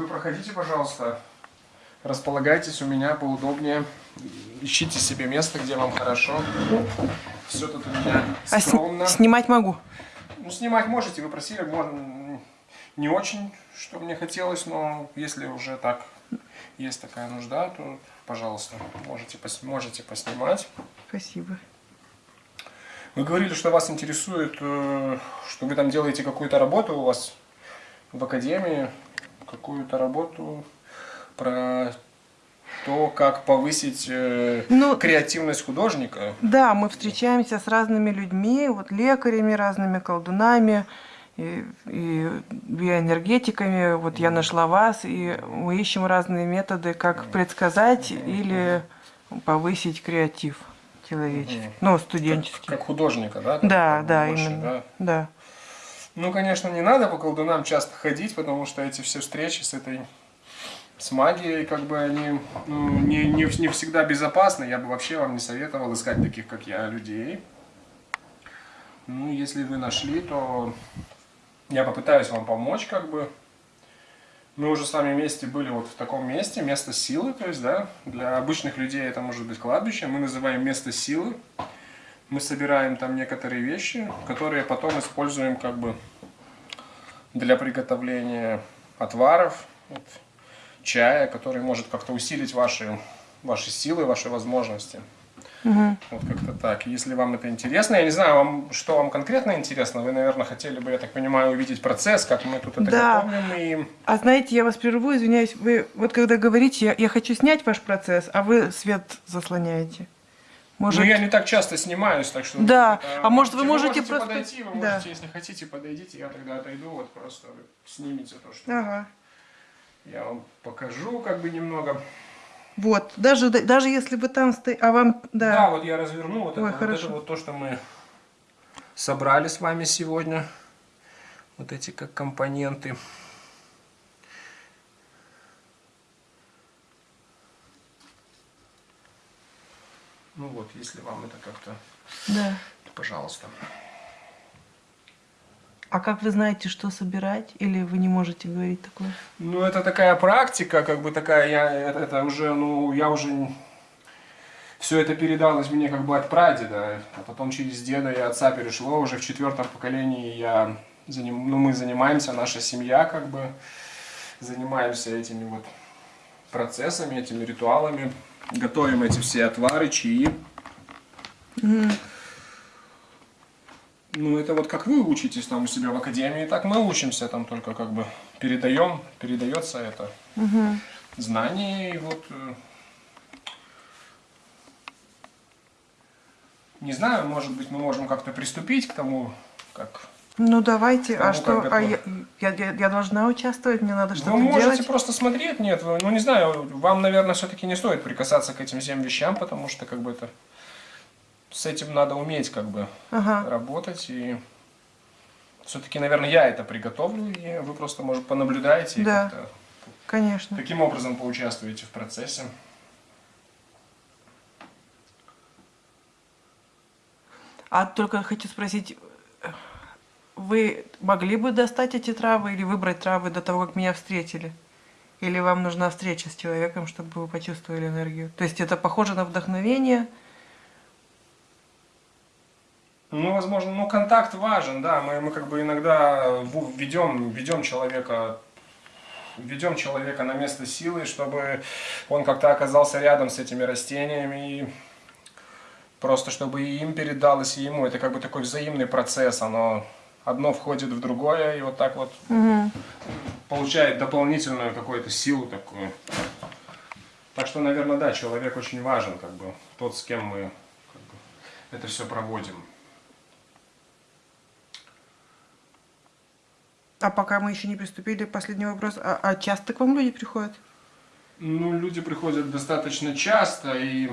Вы проходите, пожалуйста. Располагайтесь у меня поудобнее. Ищите себе место, где вам хорошо. Все тут у меня А сни- скромно. снимать могу. Ну, снимать можете, вы просили, можно, не очень, что мне хотелось, но если уже так есть такая нужда, то, пожалуйста, можете, пос- можете поснимать. Спасибо. Вы говорили, что вас интересует, э, что вы там делаете какую-то работу у вас в академии, какую-то работу про то, как повысить э, Ну, креативность художника. Да, мы встречаемся с разными людьми, вот лекарями, разными колдунами и, и биоэнергетиками. Вот я нашла вас, и мы ищем разные методы, как предсказать или повысить креатив человеческий, Мгм. ну, Как, студенческий. как художника, да? там, Да, как да, больше, именно. да? Да. Ну, конечно, не надо по колдунам часто ходить, потому что эти все встречи с этой с магией, как бы они ну, не, не, не всегда безопасны. Я бы вообще вам не советовал искать таких, как я, людей. Ну, если вы нашли, то я попытаюсь вам помочь, как бы. Мы уже с вами вместе были вот в таком месте, место силы, то есть, да, для обычных людей это может быть кладбище, мы называем место силы. Мы собираем там некоторые вещи, которые потом используем как бы для приготовления отваров, вот, чая, который может как-то усилить ваши, ваши силы, ваши возможности. Мгм. Вот как-то так. Если вам это интересно, я не знаю, вам, что вам конкретно интересно, вы, наверное, хотели бы, я так понимаю, увидеть процесс, как мы тут это Да. готовим. И... А знаете, я вас прерву, извиняюсь, вы вот когда говорите, я, я хочу снять ваш процесс, а вы свет заслоняете. Может, Ну, я не так часто снимаюсь, так что... Да. А может, вы можете можете просто- подойти, вы Да. можете, если хотите, подойдите, я тогда отойду, вот просто вы снимите то, что... Ага. Я вам покажу как бы немного. Вот, даже, даже если вы там стоите, а вам, Да, да, вот я разверну вот, Ой, это, вот это вот то, что мы собрали с вами сегодня. Вот эти как компоненты. Ну вот, если вам это как-то, да. пожалуйста. А как вы знаете, что собирать? Или вы не можете говорить такое? Ну, это такая практика, как бы такая, я, это, это уже, ну, я уже все это передалось мне как бы от прадеда, а потом через деда и отца перешло, уже в четвертом поколении я, заним, ну, мы занимаемся, наша семья как бы занимаемся этими вот процессами, этими ритуалами, готовим эти все отвары, чаи. Ну, это вот как вы учитесь там у себя в академии, так мы учимся там только как бы передаем, передается это знание и вот э, не знаю, может быть, мы можем как-то приступить к тому, как Ну давайте, а Кому что? А я, я, я- должна участвовать, мне надо что-то вы можете делать. просто смотреть, нет, вы- ну не знаю, вам, наверное, все-таки не стоит прикасаться к этим всем вещам, потому что как бы это с этим надо уметь как бы Ага. работать и все-таки, наверное, я это приготовлю, и вы просто, может, понаблюдаете Да. Конечно. таким образом поучаствуете в процессе. А только хочу спросить, вы могли бы достать эти травы или выбрать травы до того, как меня встретили? Или вам нужна встреча с человеком, чтобы вы почувствовали энергию? То есть это похоже на вдохновение? Ну, возможно, ну, контакт важен, да, мы, мы как бы иногда ведем, ведем человека ведем человека на место силы, чтобы он как-то оказался рядом с этими растениями, и просто чтобы и им передалось, и ему. Это как бы такой взаимный процесс, оно одно входит в другое, и вот так вот Мгм. получает дополнительную какую-то силу такую. Так что, наверное, да, человек очень важен, как бы, тот, с кем мы как бы, это все проводим. А пока мы еще не приступили, последний вопрос. А, а часто к вам люди приходят? Ну, люди приходят достаточно часто, и...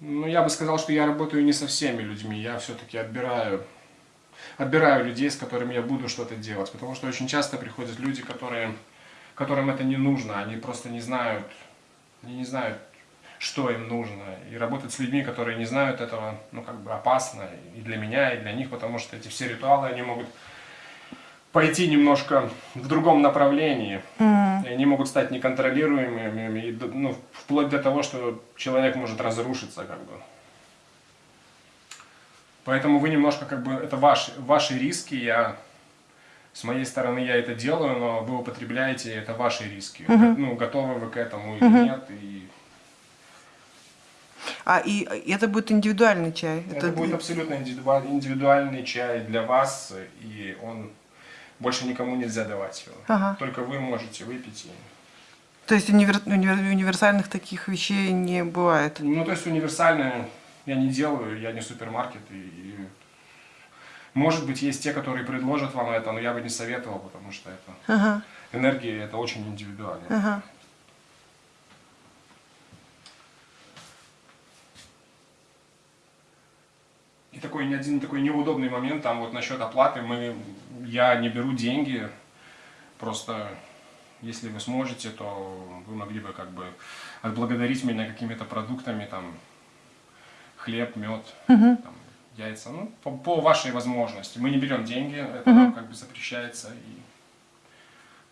Ну, я бы сказал, что я работаю не со всеми людьми, я все-таки отбираю, отбираю людей, с которыми я буду что-то делать, потому что очень часто приходят люди, которые, которым это не нужно, они просто не знают, они не знают, что им нужно, и работать с людьми, которые не знают этого, ну, как бы опасно и для меня, и для них, потому что эти все ритуалы, они могут пойти немножко в другом направлении. И они могут стать неконтролируемыми, и, ну, вплоть до того, что человек может разрушиться, как бы. Поэтому вы немножко, как бы, это ваши, ваши риски, я, с моей стороны, я это делаю, но вы употребляете, это ваши риски. Ну, готовы вы к этому или нет, и А и это будет индивидуальный чай. это, будет абсолютно индивидуа- индивидуальный чай для вас, и он больше никому нельзя давать его. Ага. Только вы можете выпить. и- То есть универ- универ- универсальных таких вещей не бывает. Ну, то есть универсальное я не делаю, я не супермаркет. И, и, может быть, есть те, которые предложат вам это, но я бы не советовал, потому что это Ага, энергия, это очень индивидуально. ага. И такой один такой неудобный момент там вот насчет оплаты. Мы, я не беру деньги, просто если вы сможете, то вы могли бы как бы отблагодарить меня какими-то продуктами, там хлеб, мед, там, яйца, ну по, по вашей возможности. Мы не берем деньги, это нам как бы запрещается и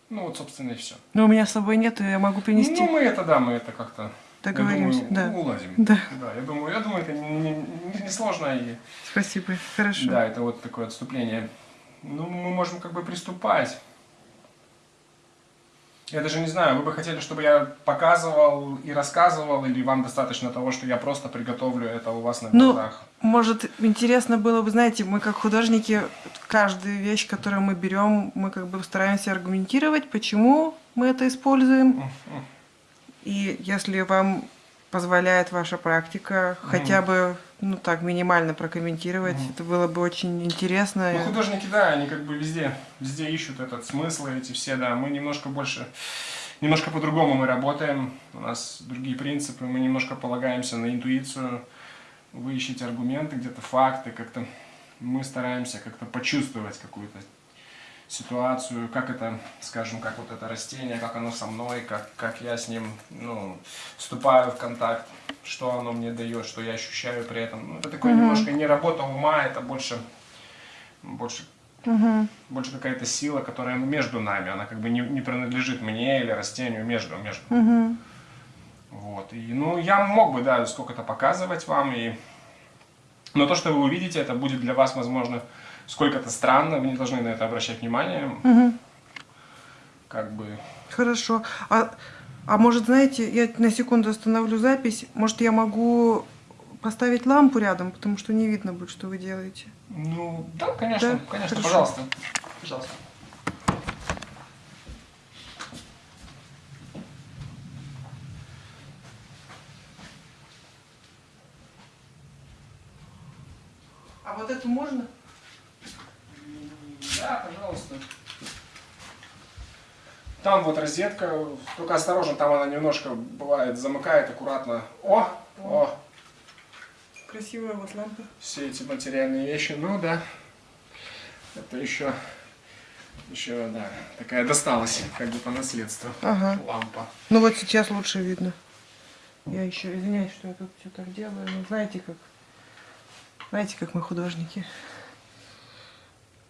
ну вот собственно и все. Но у меня с собой нет, я могу принести. Ну мы это да, мы это как-то я Договоримся, думаю, да. уладим. Да. да, я думаю, я думаю, это не, не- не сложно и Спасибо, хорошо. да, это вот такое отступление. Ну, мы можем как бы приступать. Я даже не знаю, вы бы хотели, чтобы я показывал и рассказывал, или вам достаточно того, что я просто приготовлю это у вас на Ну, глазах? Может, интересно было бы, знаете, мы как художники, каждую вещь, которую мы берем, мы как бы стараемся аргументировать, почему мы это используем. И если вам позволяет ваша практика хотя бы, ну так, минимально прокомментировать, это было бы очень интересно. Ну, художники, да, они как бы везде, везде ищут этот смысл, эти все, да. Мы немножко больше, немножко по-другому мы работаем, у нас другие принципы, мы немножко полагаемся на интуицию, вы ищете аргументы, где-то факты, как-то мы стараемся как-то почувствовать какую-то ситуацию, как это, скажем, как вот это растение, как оно со мной, как, как я с ним, ну, вступаю в контакт, что оно мне дает, что я ощущаю при этом. Ну, это такое немножко не работа ума, это больше, больше, Мгм. больше какая-то сила, которая между нами, она как бы не, не принадлежит мне или растению, между, между. Мгм. Вот. И, ну, я мог бы, да, сколько-то показывать вам, и... но то, что вы увидите, это будет для вас, возможно, сколько-то странно, вы не должны на это обращать внимание. Мгм. Как бы... Хорошо. А, а может, знаете, я на секунду остановлю запись. Может, я могу поставить лампу рядом, потому что не видно будет, что вы делаете. Ну, да, конечно, Да? конечно, Хорошо. пожалуйста. Пожалуйста. А вот эту можно? Да, пожалуйста. Там вот розетка, только осторожно, там она немножко бывает замыкает аккуратно. О, о, Красивая вот лампа. все эти материальные вещи, ну да. Это еще, еще, да, такая досталась, как бы по наследству. Ага. Лампа. Ну вот сейчас лучше видно. Я еще извиняюсь, что я тут все так делаю. Но знаете как? Знаете, как мы художники.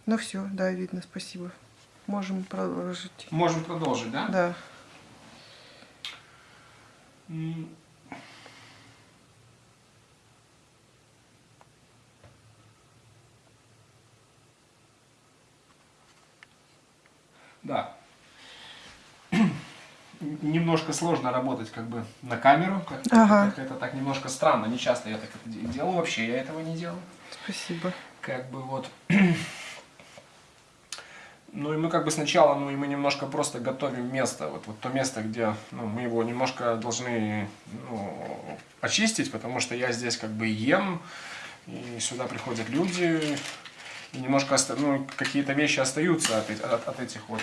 Ну все, да, видно, спасибо. Можем продолжить. Можем продолжить, да? Да. Да. Немножко сложно работать как бы на камеру, как, Ага. как это так немножко странно, не часто я так это де- делаю, вообще я этого не делаю. Спасибо. Как бы вот. Ну и мы как бы сначала, ну и мы немножко просто готовим место, вот, вот то место, где ну, мы его немножко должны ну, очистить, потому что я здесь как бы ем, и сюда приходят люди, и немножко оста- ну, какие-то вещи остаются от, от- от этих вот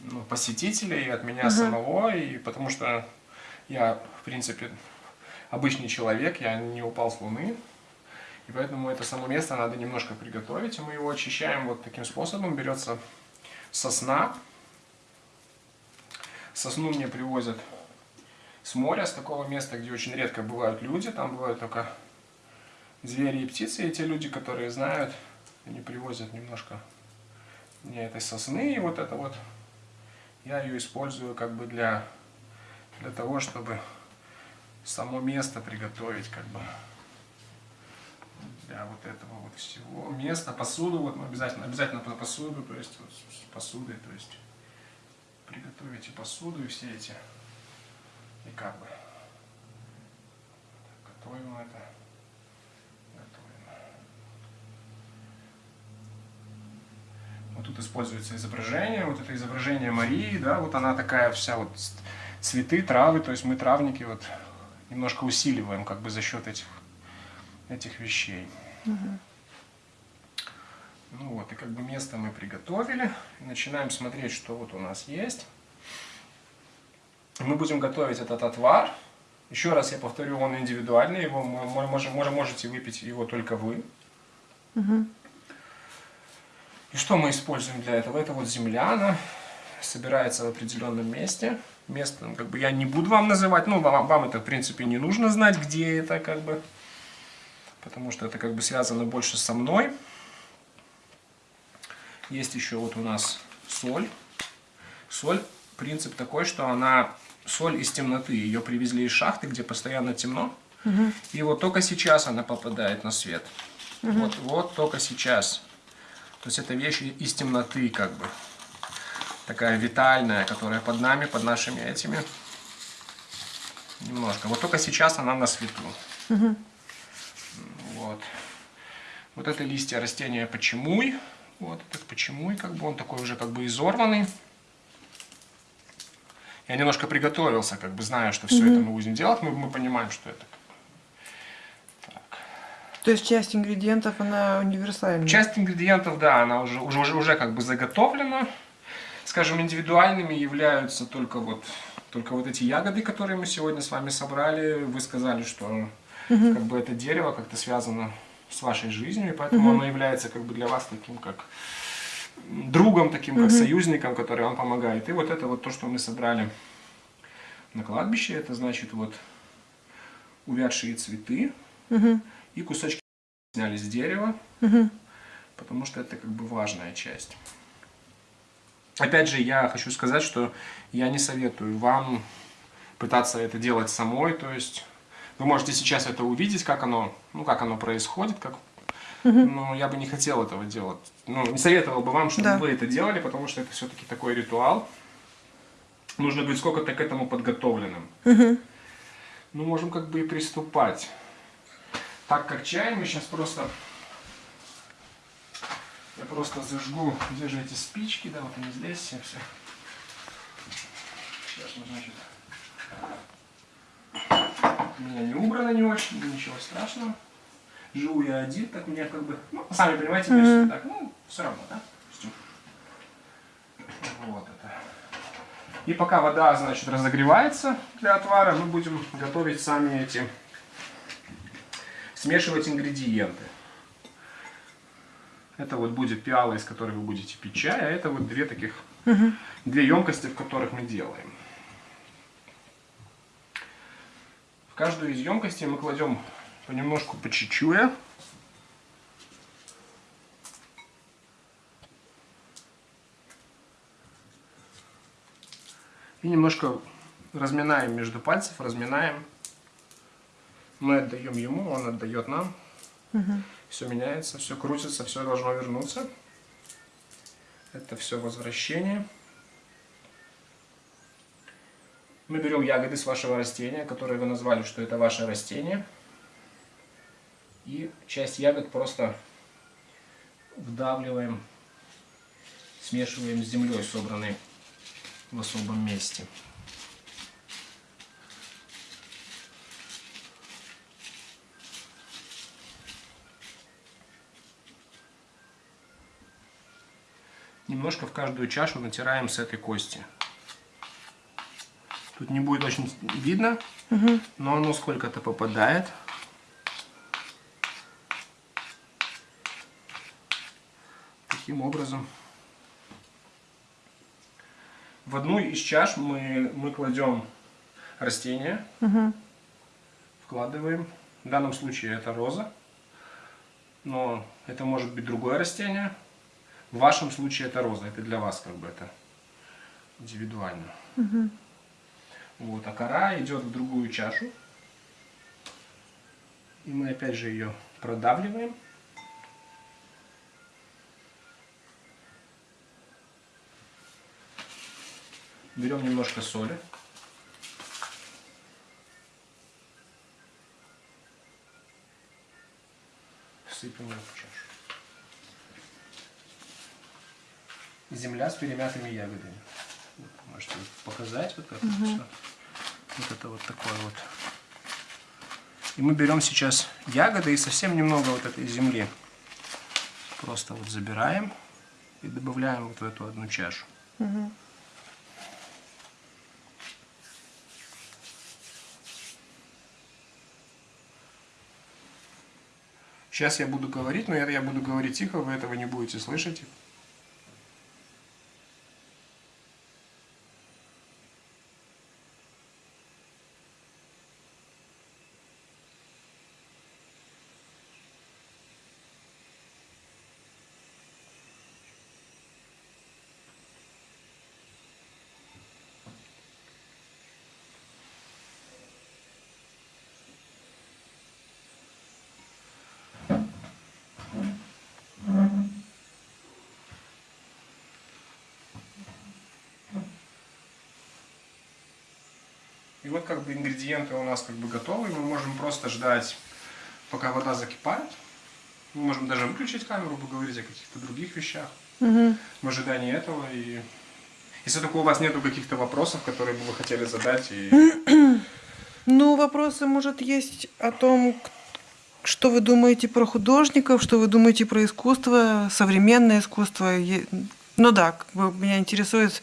ну, посетителей, от меня самого, и потому что я, в принципе, обычный человек, я не упал с луны, и поэтому это само место надо немножко приготовить, и мы его очищаем вот таким способом. Берется сосна. Сосну мне привозят с моря, с такого места, где очень редко бывают люди. Там бывают только звери и птицы. И те люди, которые знают, они привозят немножко не этой сосны, и вот это вот, я ее использую как бы для, для того, чтобы само место приготовить, как бы, для вот этого вот всего места, посуду, вот мы обязательно, обязательно посуду, то есть вот, с посудой, то есть приготовить и посуду, и все эти, и как бы, готовим это, готовим. Вот тут используется изображение, вот это изображение Марии, да, вот она такая вся вот цветы, травы, то есть мы травники вот немножко усиливаем как бы за счет этих, этих вещей. Угу. Ну вот, и как бы место мы приготовили. Начинаем смотреть, что вот у нас есть. Мы будем готовить этот отвар. Еще раз я повторю, он индивидуальный, его можем, можете выпить его только вы. Угу. И что мы используем для этого? Это вот земля, она собирается в определенном месте. Место, как бы я не буду вам называть, ну вам, вам это в принципе не нужно знать, где это, как бы, потому что это как бы связано больше со мной. Есть еще вот у нас соль. Соль, принцип такой, что она соль из темноты. Ее привезли из шахты, где постоянно темно. Угу. И вот только сейчас она попадает на свет. Угу. Вот, вот только сейчас. То есть это вещь из темноты, как бы. Такая витальная, которая под нами, под нашими этими. Немножко. Вот только сейчас она на свету. Угу. Вот. Это листья растения почемуй. Вот этот почему, и как бы он такой уже как бы изорванный. Я немножко приготовился, как бы зная, что все угу. это мы будем делать, мы, мы понимаем, что это. Так. То есть часть ингредиентов, она универсальная? Часть ингредиентов, да, она уже, уже, уже, уже как бы заготовлена. Скажем, индивидуальными являются только вот, только вот эти ягоды, которые мы сегодня с вами собрали. Вы сказали, что угу. как бы это дерево как-то связано с вашей жизнью, и поэтому угу. оно является как бы для вас таким как другом, таким как угу. союзником, который вам помогает. И вот это вот то, что мы собрали на кладбище, это значит вот увядшие цветы угу. и кусочки сняли с дерева, угу. потому что это как бы важная часть. Опять же, я хочу сказать, что я не советую вам пытаться это делать самой, то есть вы можете сейчас это увидеть, как оно, ну, как оно происходит, как... но я бы не хотел этого делать. Ну, не советовал бы вам, чтобы да. вы это делали, потому что это все-таки такой ритуал. Нужно быть сколько-то к этому подготовленным. Угу. Ну, можем как бы и приступать. Так как чай мы сейчас просто... Я просто зажгу, где же эти спички, да, вот они здесь все. все. Сейчас мы, значит, у меня не убрано не очень, ничего страшного. Живу я один, так меня как бы, ну, сами понимаете, mm -hmm. так, ну, все равно, да? Вот это. И пока вода, значит, разогревается для отвара, мы будем готовить сами эти, смешивать ингредиенты. Это вот будет пиала, из которой вы будете пить чай, а это вот две таких, угу. две емкости, в которых мы делаем. Каждую из емкостей мы кладем понемножку по чечуя. И немножко разминаем между пальцев, разминаем. Мы отдаем ему, он отдает нам. Угу. Все меняется, все крутится, все должно вернуться. Это все возвращение. Мы берем ягоды с вашего растения, которые вы назвали, что это ваше растение. И часть ягод просто вдавливаем, смешиваем с землей, собранной в особом месте. Немножко в каждую чашу натираем с этой кости. Тут не будет очень видно, угу. но оно сколько-то попадает. Таким образом. В одну из чаш мы, мы кладем растение, угу. вкладываем. В данном случае это роза, но это может быть другое растение. В вашем случае это роза, это для вас как бы это индивидуально. Вот, а кора идет в другую чашу. И мы опять же ее продавливаем. Берем немножко соли. Сыпем ее в чашу. Земля с перемятыми ягодами. Можете показать вот как это все. Вот это вот такое вот. И мы берем сейчас ягоды и совсем немного вот этой земли. Просто вот забираем и добавляем вот в эту одну чашу. Сейчас я буду говорить, но это я буду говорить тихо, вы этого не будете слышать. И вот как бы ингредиенты у нас как бы готовы. Мы можем просто ждать, пока вода закипает. Мы можем даже выключить камеру, поговорить о каких-то других вещах. В ожидании этого. И если только у вас нету каких-то вопросов, которые бы вы хотели задать. И... Ну, вопросы, может, есть о том, что вы думаете про художников, что вы думаете про искусство, современное искусство. Ну да, меня интересует,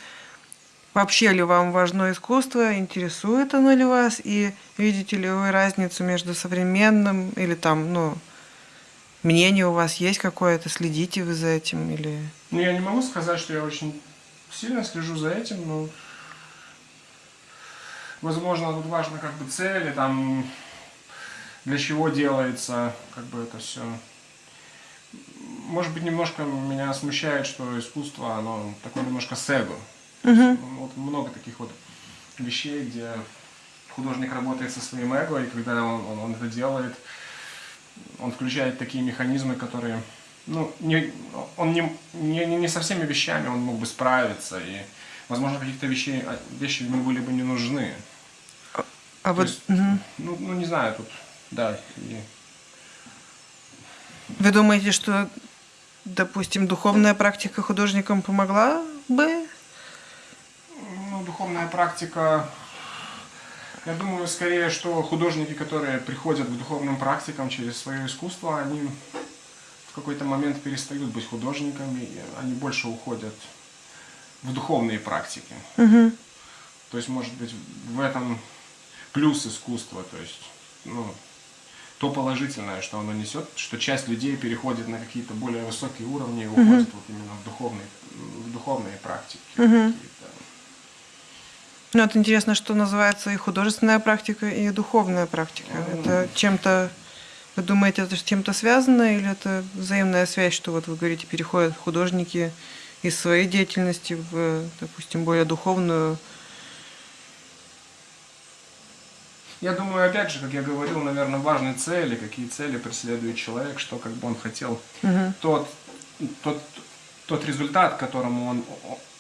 вообще ли вам важно искусство, интересует оно ли вас, и видите ли вы разницу между современным или там, ну, мнение у вас есть какое-то, следите вы за этим или... Ну, я не могу сказать, что я очень сильно слежу за этим, но возможно тут важно как бы цели, там для чего делается как бы это все. Может быть, немножко меня смущает, что искусство, оно такое немножко с ну, Вот много таких вот вещей, где художник работает со своим эго, и когда он, он- он это делает, он включает такие механизмы, которые, ну, не, он не, не, не со всеми вещами он мог бы справиться, и, возможно, каких-то вещей, а, вещи ему были бы не нужны. А То вот есть, мгм. ну, ну, не знаю, тут, да, и- вы думаете, что, допустим, духовная практика художникам помогла бы? Практика, я думаю, скорее, что художники, которые приходят к духовным практикам через свое искусство, они в какой-то момент перестают быть художниками, они больше уходят в духовные практики. То есть, может быть, в этом плюс искусства, то есть, ну, то положительное, что оно несет, что часть людей переходит на какие-то более высокие уровни и уходит вот именно в духовные, в духовные практики. какие-то. Ну, вот интересно, что называется и художественная практика, и духовная практика. Это чем-то, вы думаете, это с чем-то связано, или это взаимная связь, что вот вы говорите, переходят художники из своей деятельности в, допустим, более духовную? Я думаю, опять же, как я говорил, наверное, важны цели, какие цели преследует человек, что как бы он хотел. Тот, тот, тот результат, к которому он,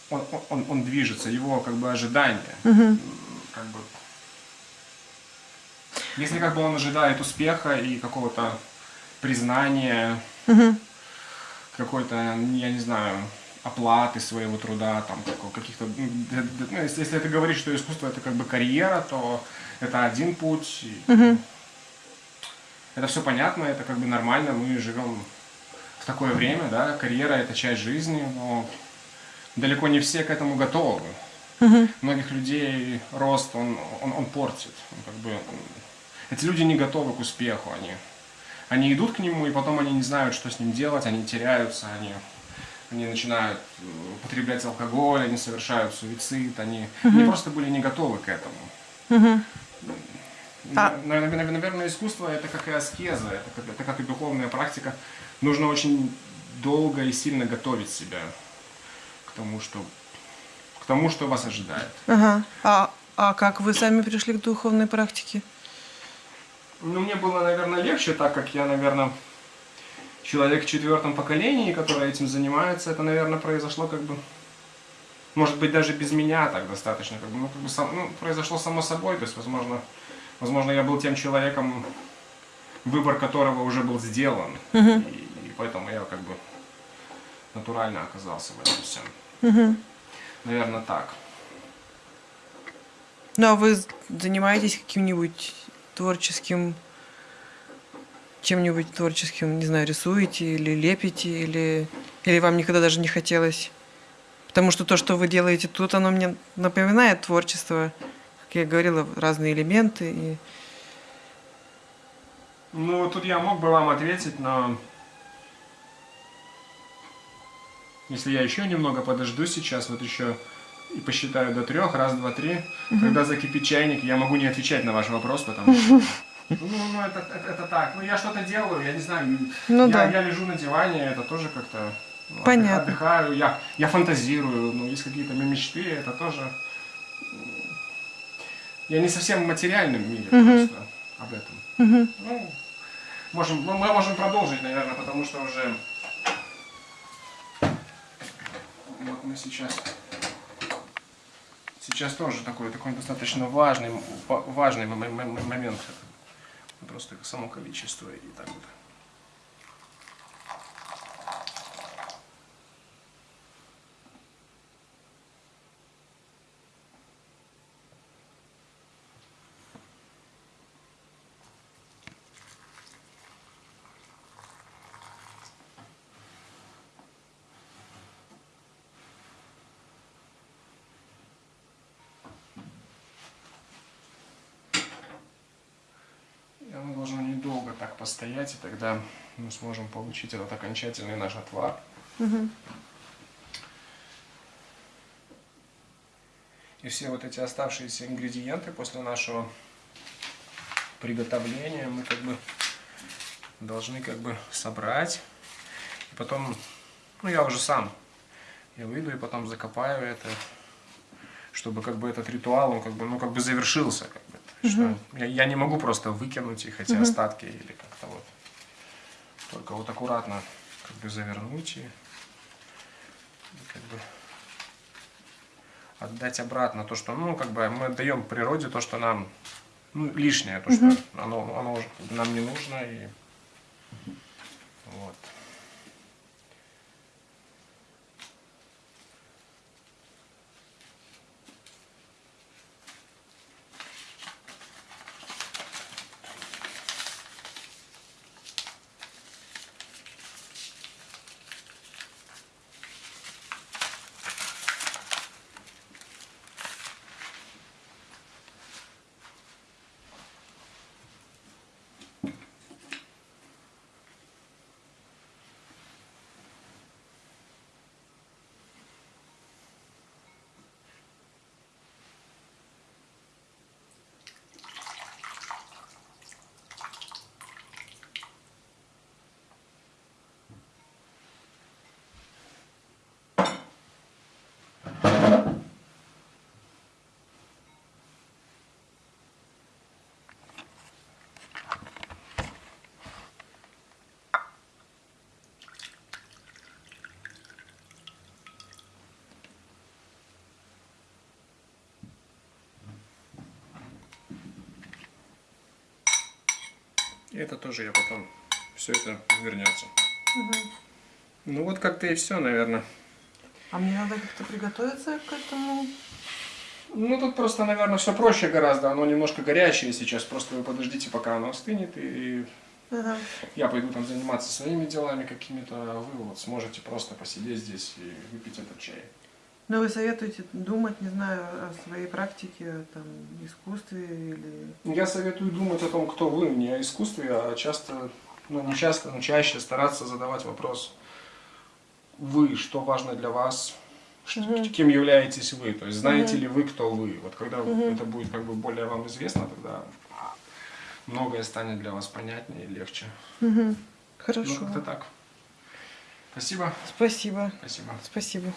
он, он, он движется, его как бы ожидания. М, Как бы, если как бы он ожидает успеха и какого-то признания, какой-то, я не знаю, оплаты своего труда, там, каких-то, д- ну, если, если это говорить, что искусство это как бы карьера, то это один путь. и Это все понятно, это как бы нормально, мы живем в такое время, да, карьера это часть жизни, но далеко не все к этому готовы. Многих людей рост, он, он, он портит. Он как бы, эти люди не готовы к успеху, они, они идут к нему, и потом они не знают, что с ним делать, они теряются, они, они начинают э, употреблять алкоголь, они совершают суицид, они, они просто были не готовы к этому. А- На- на- Наверное, искусство это как и аскеза, это как, это как и духовная практика. Нужно очень долго и сильно готовить себя к тому, что, к тому, что вас ожидает. Ага. А, а как вы сами пришли к духовной практике? Ну, мне было, наверное, легче, так как я, наверное, человек в четвертом поколении, который этим занимается. Это, наверное, произошло как бы, может быть, даже без меня так достаточно. Как бы, ну, как бы сам, ну, произошло само собой. То есть, возможно, возможно, я был тем человеком, выбор которого уже был сделан. Мгм. И, и поэтому я как бы натурально оказался в этом всем. Мгм. Наверное, так. Ну, а вы занимаетесь каким-нибудь творческим, чем-нибудь творческим, не знаю, рисуете или лепите, или, или вам никогда даже не хотелось? Потому что то, что вы делаете тут, оно мне напоминает творчество. Как я говорила, разные элементы. И... Ну, тут я мог бы вам ответить, но... Если я еще немного подожду сейчас, вот еще и посчитаю до трех, раз, два, три, когда закипит чайник, я могу не отвечать на ваш вопрос, потому что... Ну, ну это, это, это так. Ну, я что-то делаю, я не знаю. Ну я, да. я лежу на диване, это тоже как-то... ну, Понятно. Отдыхаю, я, я фантазирую, ну, есть какие-то мечты, это тоже... Я не совсем в материальном мире Мгм. просто об этом. Мгм. Ну, можем, ну, мы можем продолжить, наверное, потому что уже... Вот мы сейчас... Сейчас тоже такой, такой достаточно важный, важный момент. Просто само количество и так вот. И оно должно недолго так постоять, и тогда мы сможем получить этот окончательный наш отвар. И все вот эти оставшиеся ингредиенты после нашего приготовления мы как бы должны как бы собрать. И потом, ну я уже сам, я выйду и потом закопаю это, чтобы как бы этот ритуал, он как бы, ну как бы завершился. Как что я, я не могу просто выкинуть их, эти остатки или как-то вот. Только вот аккуратно как бы завернуть и, и как бы отдать обратно то, что, ну, как бы мы отдаем природе то, что нам ну, лишнее, то, что оно, оно нам не нужно. И... Вот. И это тоже я потом, все это вернется. Ну вот как-то и все, наверное. А мне надо как-то приготовиться к этому. Ну тут просто, наверное, все проще гораздо. Оно немножко горячее сейчас. Просто вы подождите, пока оно остынет. И Ага. я пойду там заниматься своими делами какими-то. А вы вот сможете просто посидеть здесь и выпить этот чай. Но вы советуете думать, не знаю, о своей практике, о, там, искусстве или... Я советую думать о том, кто вы, не о искусстве, а часто, ну не часто, но чаще стараться задавать вопрос, вы, что важно для вас, Мгм. кем являетесь вы, то есть знаете Мгм. ли вы, кто вы. Вот когда Мгм. это будет как бы более вам известно, тогда многое станет для вас понятнее и легче. Угу. Ну, Хорошо. как-то так. Спасибо. Спасибо. Спасибо. Спасибо.